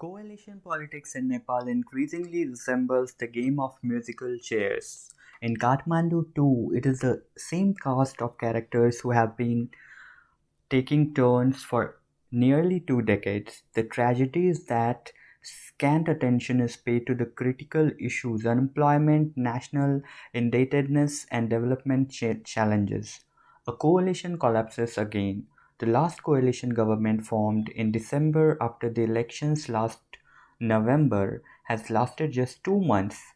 Coalition politics in Nepal increasingly resembles the game of musical chairs. In Kathmandu too, it is the same cast of characters who have been taking turns for nearly two decades. The tragedy is that scant attention is paid to the critical issues unemployment, national indebtedness, and development ch- challenges. A coalition collapses again. The last coalition government formed in December after the elections last November has lasted just two months.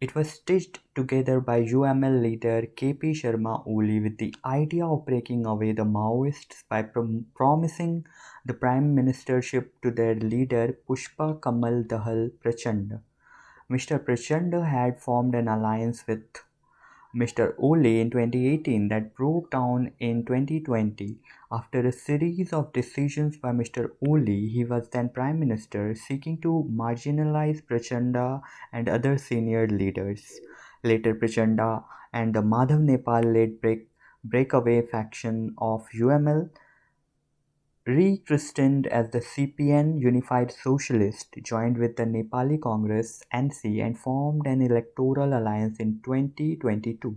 It was stitched together by UML leader KP Sharma Oli with the idea of breaking away the Maoists by prom- promising the prime ministership to their leader Pushpa Kamal Dahal Prachanda. Mr. Prachanda had formed an alliance with Mr. Oli in 2018 that broke down in 2020. After a series of decisions by Mr. Oli, he was then Prime Minister, seeking to marginalize Prachanda and other senior leaders. Later, Prachanda and the Madhav Nepal led break, breakaway faction of UML rechristened as the CPN Unified Socialist, joined with the Nepali Congress NC and formed an electoral alliance in 2022.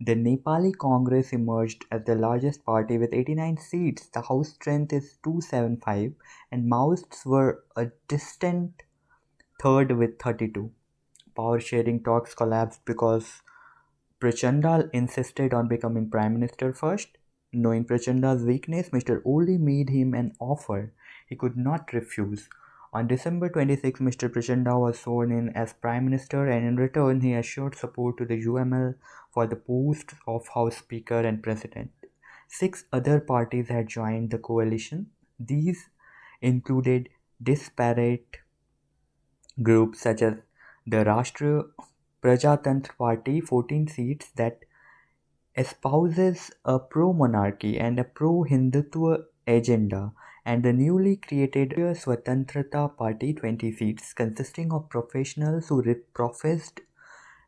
The Nepali Congress emerged as the largest party with 89 seats. The House strength is 275, and Maoists were a distant third with 32. Power sharing talks collapsed because Prachanda insisted on becoming prime minister first Knowing Prachanda's weakness, Mr. Oli made him an offer he could not refuse. On December 26, Mr. Prachanda was sworn in as Prime Minister, and in return, he assured support to the UML for the posts of House Speaker and President. Six other parties had joined the coalition. These included disparate groups such as the Rashtriya Prajatantra Party, 14 seats that espouses a pro-monarchy and a pro-Hindutva agenda, and the newly created Swatantrata Party 20 seats, consisting of professionals who professed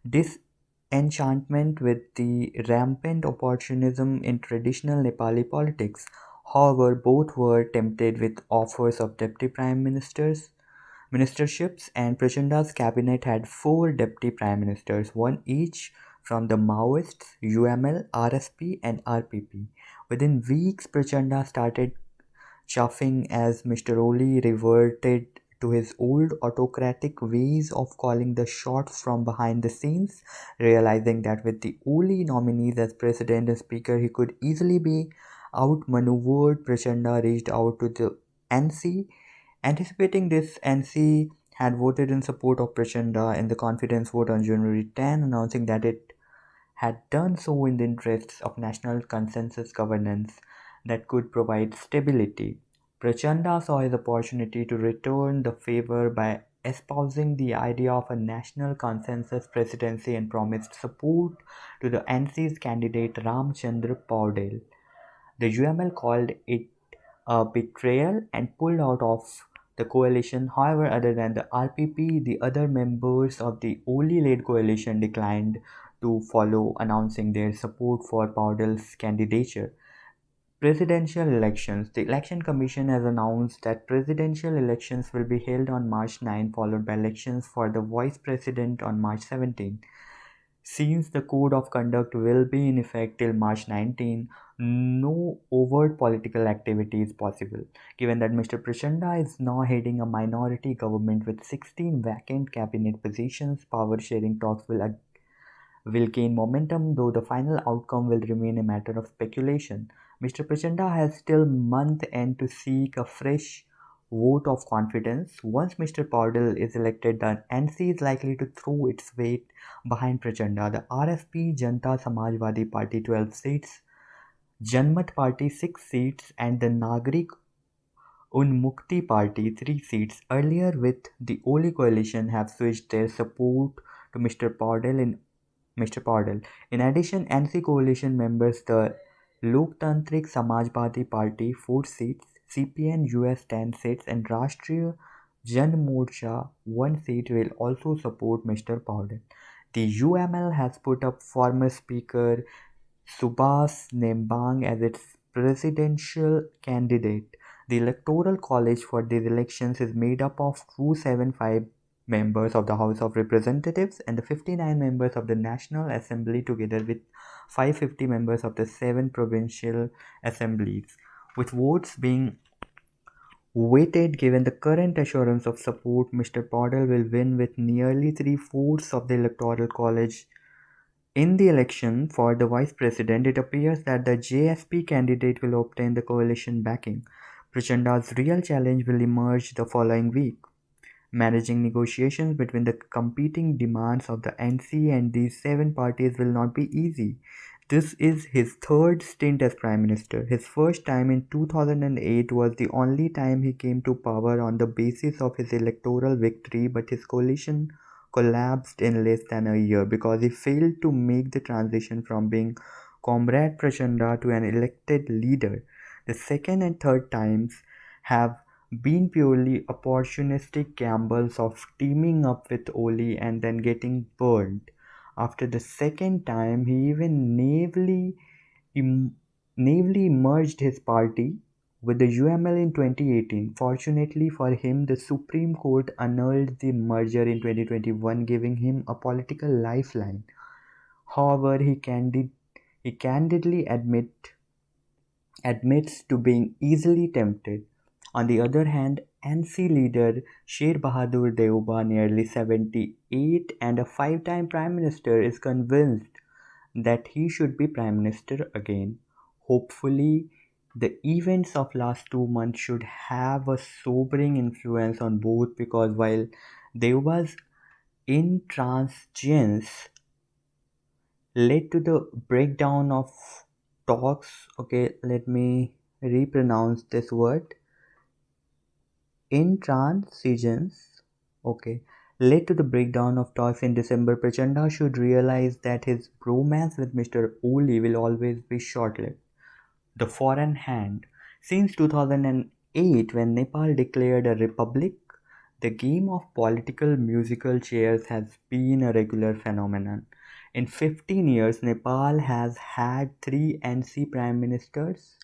disenchantment with the rampant opportunism in traditional Nepali politics. However, both were tempted with offers of deputy prime ministers ministerships, and Prachanda's cabinet had four deputy prime ministers, one each from the Maoists, UML, RSP, and RPP. Within weeks, Prachanda started chuffing as Mr. Oli reverted to his old autocratic ways of calling the shots from behind the scenes, realizing that with the Oli nominees as president and speaker, he could easily be outmaneuvered. Prachanda reached out to the NC. Anticipating this, NC had voted in support of Prachanda in the confidence vote on January 10, announcing that it had done so in the interests of national consensus governance that could provide stability. Prachanda saw his opportunity to return the favor by espousing the idea of a national consensus presidency and promised support to the NC's candidate Ramchandra Paudel. The UML called it a betrayal and pulled out of the coalition. However, other than the RPP, the other members of the Oli led coalition declined to follow announcing their support for Paudel's candidature. Presidential elections. The Election Commission has announced that presidential elections will be held on March 9, followed by elections for the vice president on March 17. Since the code of conduct will be in effect till March 19, no overt political activity is possible. Given that Mr. Prachanda is now heading a minority government with 16 vacant cabinet positions, power sharing talks will will gain momentum, though the final outcome will remain a matter of speculation. Mr. Prachanda has still month end to seek a fresh vote of confidence. Once Mr. Paudel is elected, the NC is likely to throw its weight behind Prachanda. The RSP Janta Samajwadi Party 12 seats, Janmat Party 6 seats, and the Nagrik Unmukti Party 3 seats. Earlier, with the Oli coalition, have switched their support to Mr. Paudel in Mr. Paudel. In addition, NC coalition members the Loktantrik Samajwadi Party 4 seats, CPN US 10 seats and Rashtriya Jan Morcha 1 seat will also support Mr. Paudel. The UML has put up former Speaker Subhas Nembang as its presidential candidate. The Electoral College for these elections is made up of 275 members of the House of Representatives and the 59 members of the National Assembly together with 550 members of the seven provincial assemblies, with votes being weighted given the current assurance of support, Mr. Paudel will win with nearly three-fourths of the Electoral College. In the election for the Vice President, it appears that the JSP candidate will obtain the coalition backing. Prachanda's real challenge will emerge the following week. Managing negotiations between the competing demands of the NC and these seven parties will not be easy. This is his third stint as Prime Minister. His first time in 2008 was the only time he came to power on the basis of his electoral victory, but his coalition collapsed in less than a year because he failed to make the transition from being Comrade Prachanda to an elected leader. The second and third times have been purely opportunistic gambles of teaming up with Oli and then getting burned. After the second time, he even naively, em- naively merged his party with the UML in 2018. Fortunately for him, the Supreme Court annulled the merger in 2021, giving him a political lifeline. However, he, candid- he candidly admit, admits to being easily tempted. On the other hand, NC leader Sher Bahadur Deuba, nearly 78 and a five time Prime Minister, is convinced that he should be Prime Minister again. Hopefully, the events of last two months should have a sobering influence on both because while Deuba's intransigence led to the breakdown of talks, okay, let me repronounce this word intransigence okay led to the breakdown of talks in December, Prachanda should realize that his romance with Mr. Oli will always be short-lived. The foreign hand. Since 2008, when Nepal declared a republic, the game of political musical chairs has been a regular phenomenon. In 15 years, Nepal has had three NC prime ministers,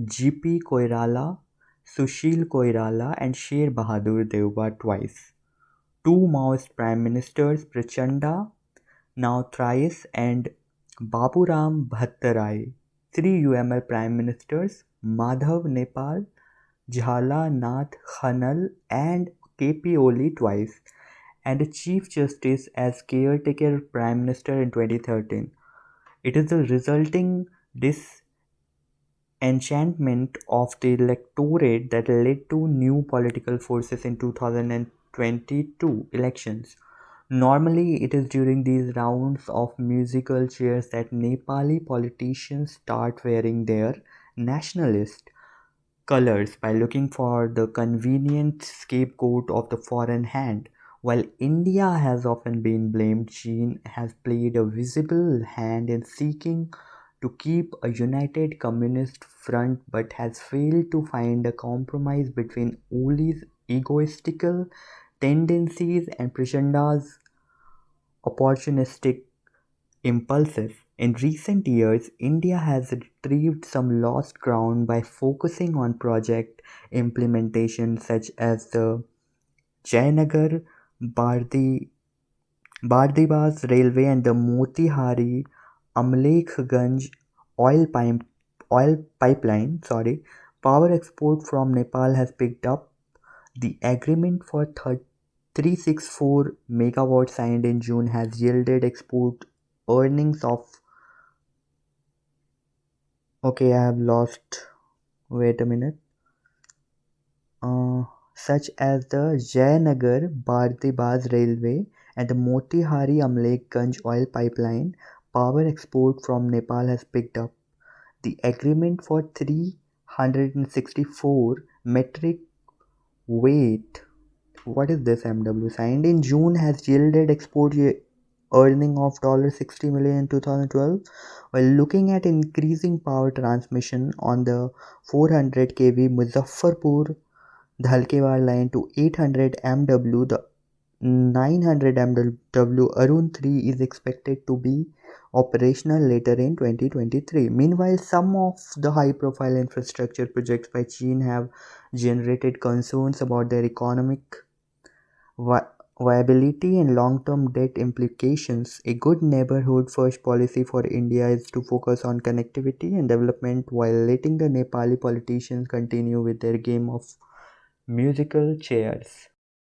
GP Koirala, Sushil Koirala and Sher Bahadur Deuba twice. Two Maoist prime ministers, Prachanda, now thrice, and Baburam Bhattarai. Three UML prime ministers, Madhav Nepal, Jhala Nath Khanal, and KP Oli twice, and a Chief Justice as caretaker Prime Minister in 2013. It is the resulting dis enchantment of the electorate that led to new political forces in 2022 elections. Normally, it is during these rounds of musical chairs that Nepali politicians start wearing their nationalist colors by looking for the convenient scapegoat of the foreign hand. While India has often been blamed, China has played a visible hand in seeking to keep a united communist front but has failed to find a compromise between Oli's egoistical tendencies and Prachanda's opportunistic impulses. In recent years, India has retrieved some lost ground by focusing on project implementation such as the Jayanagar Bardhi Bardibas Railway and the Motihari Amlekhganj oil pipe oil pipeline sorry power export from Nepal has picked up. The agreement for 364 megawatt signed in June has yielded export earnings of okay I have lost wait a minute. Uh, such as the Jayanagar Bardibas railway and the Motihari Amlekhganj oil pipeline power export from Nepal has picked up. The agreement for 364 metric weight what is this MW signed in June has yielded export earning of $60 million in 2012 while looking at increasing power transmission on the 400 kV Muzaffarpur Dhalkewar line to 800 MW the 900 MW Arun 3 is expected to be operational later in 2023. Meanwhile, some of the high profile infrastructure projects by China have generated concerns about their economic vi- viability and long term debt implications. A good neighborhood first policy for India is to focus on connectivity and development while letting the Nepali politicians continue with their game of musical chairs.